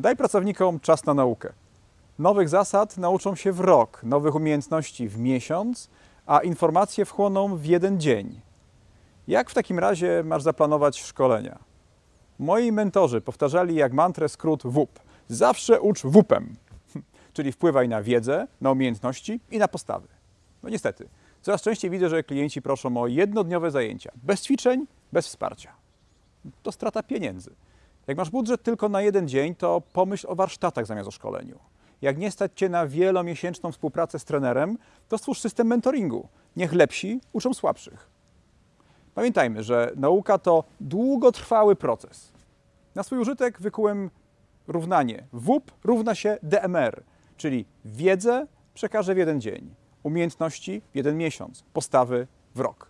Daj pracownikom czas na naukę. Nowych zasad nauczą się w rok, nowych umiejętności w miesiąc, a informacje wchłoną w jeden dzień. Jak w takim razie masz zaplanować szkolenia? Moi mentorzy powtarzali jak mantrę skrót WUP. Zawsze ucz WUP-em, czyli wpływaj na wiedzę, na umiejętności i na postawy. No niestety, coraz częściej widzę, że klienci proszą o jednodniowe zajęcia, bez ćwiczeń, bez wsparcia. To strata pieniędzy. Jak masz budżet tylko na jeden dzień, to pomyśl o warsztatach zamiast o szkoleniu. Jak nie stać Cię na wielomiesięczną współpracę z trenerem, to stwórz system mentoringu. Niech lepsi uczą słabszych. Pamiętajmy, że nauka to długotrwały proces. Na swój użytek wykułem równanie WUP równa się DMR, czyli wiedzę przekażę w jeden dzień, umiejętności w jeden miesiąc, postawy w rok.